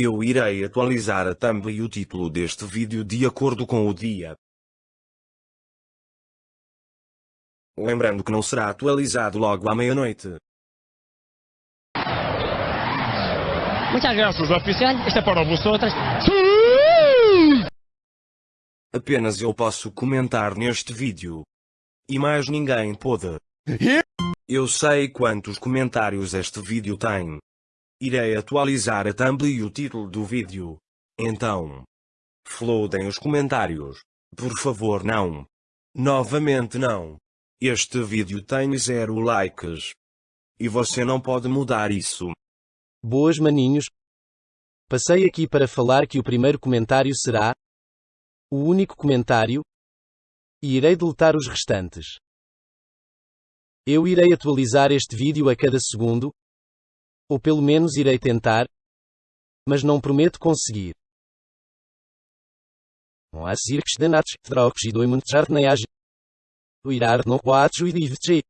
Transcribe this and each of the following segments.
Eu irei atualizar a thumb e o título deste vídeo de acordo com o dia. Lembrando que não será atualizado logo à meia-noite. Muchas gracias, oficial. Este é para vosotras. Apenas eu posso comentar neste vídeo. E mais ninguém pode. Eu sei quantos comentários este vídeo tem. Irei atualizar a thumb e o título do vídeo. Então. Flodem os comentários. Por favor não. Novamente não. Este vídeo tem zero likes. E você não pode mudar isso. Boas maninhos. Passei aqui para falar que o primeiro comentário será o único comentário e irei deletar os restantes. Eu irei atualizar este vídeo a cada segundo, ou pelo menos irei tentar, mas não prometo conseguir. As circos de natos, trocos e doimund jartneiage. O irar no quatro e divtri.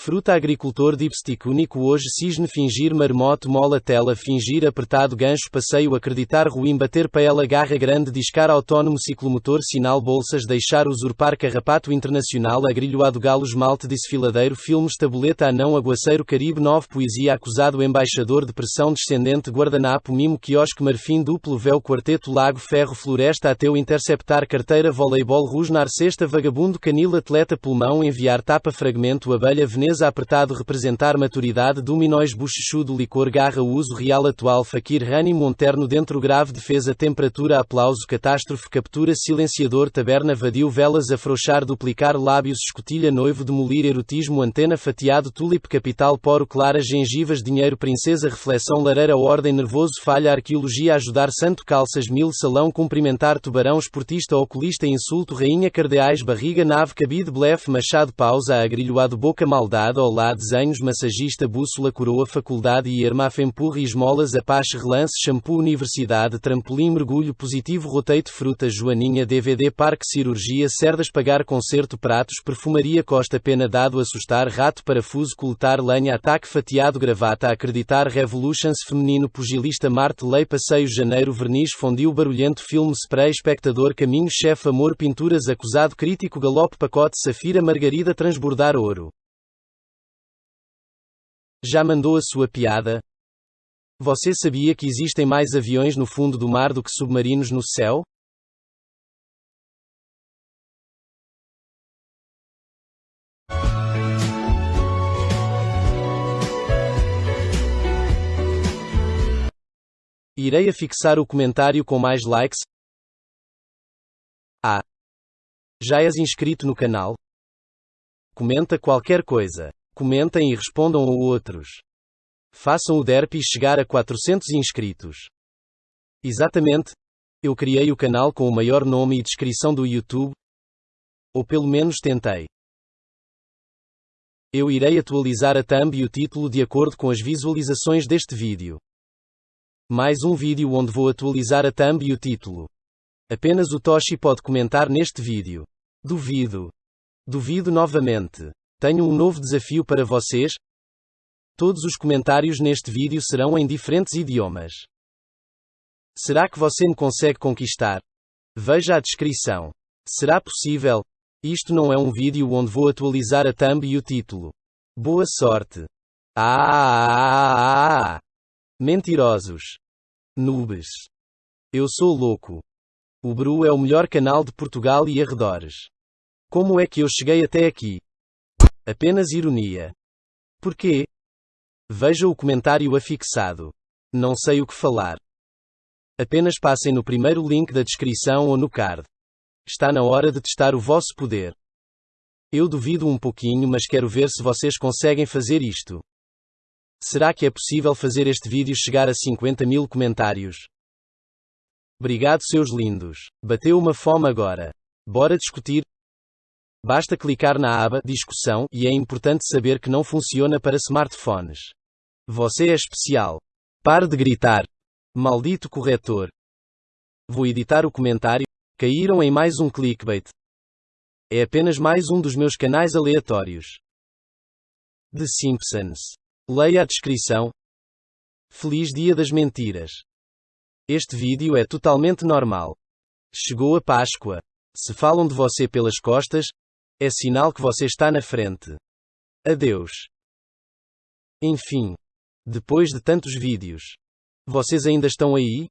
Fruta agricultor dipstick único hoje cisne fingir marmoto mola tela fingir apertado gancho passeio acreditar ruim bater paela garra grande discar autónomo ciclomotor sinal bolsas deixar usurpar carrapato internacional agrilhoado galo esmalte desfiladeiro filmes tabuleta anão aguaceiro caribe 9 poesia acusado embaixador de pressão descendente guardanapo mimo quiosque marfim duplo véu quarteto lago ferro floresta ateu interceptar carteira voleibol rusnar cesta vagabundo canil atleta pulmão enviar tapa fragmento abelha veneno Veneza apertado representar maturidade Dominóis bochechudo licor garra uso real atual Fakir Rani Monterno dentro grave defesa temperatura aplauso catástrofe captura silenciador taberna vadio velas afrouxar duplicar lábios escotilha noivo demolir erotismo antena fatiado tulip capital poro clara gengivas dinheiro princesa reflexão lareira ordem nervoso falha arqueologia ajudar santo calças mil salão cumprimentar tubarão esportista oculista insulto rainha cardeais barriga nave cabide blefe machado pausa agrilhoado boca maldade faculdade Olá Desenhos Massagista Bússola Coroa Faculdade e Empurra Esmolas Apache Relance Shampoo Universidade Trampolim Mergulho Positivo Rotate Fruta Joaninha DVD Parque Cirurgia Cerdas Pagar Concerto Pratos Perfumaria Costa Pena Dado Assustar Rato Parafuso Coletar Lenha Ataque Fatiado Gravata Acreditar Revolutions Feminino Pugilista Marte Lei Passeio Janeiro Verniz Fondil Barulhento Filme Spray Espectador Caminho Chefe Amor Pinturas Acusado Crítico Galope Pacote Safira Margarida Transbordar Ouro já mandou a sua piada? Você sabia que existem mais aviões no fundo do mar do que submarinos no céu? Irei afixar o comentário com mais likes. Ah! Já és inscrito no canal? Comenta qualquer coisa. Comentem e respondam a outros. Façam o Derpy chegar a 400 inscritos. Exatamente. Eu criei o canal com o maior nome e descrição do YouTube. Ou pelo menos tentei. Eu irei atualizar a thumb e o título de acordo com as visualizações deste vídeo. Mais um vídeo onde vou atualizar a thumb e o título. Apenas o Toshi pode comentar neste vídeo. Duvido. Duvido novamente. Tenho um novo desafio para vocês. Todos os comentários neste vídeo serão em diferentes idiomas. Será que você me consegue conquistar? Veja a descrição. Será possível? Isto não é um vídeo onde vou atualizar a thumb e o título. Boa sorte. Ah, ah, ah, ah. Mentirosos. Noobs. Eu sou louco. O Bru é o melhor canal de Portugal e arredores. Como é que eu cheguei até aqui? Apenas ironia. Porquê? Veja o comentário afixado. Não sei o que falar. Apenas passem no primeiro link da descrição ou no card. Está na hora de testar o vosso poder. Eu duvido um pouquinho, mas quero ver se vocês conseguem fazer isto. Será que é possível fazer este vídeo chegar a 50 mil comentários? Obrigado, seus lindos. Bateu uma fome agora. Bora discutir. Basta clicar na aba Discussão e é importante saber que não funciona para smartphones. Você é especial. Pare de gritar. Maldito corretor. Vou editar o comentário. Caíram em mais um clickbait. É apenas mais um dos meus canais aleatórios. The Simpsons. Leia a descrição. Feliz Dia das Mentiras. Este vídeo é totalmente normal. Chegou a Páscoa. Se falam de você pelas costas, é sinal que você está na frente. Adeus. Enfim. Depois de tantos vídeos. Vocês ainda estão aí?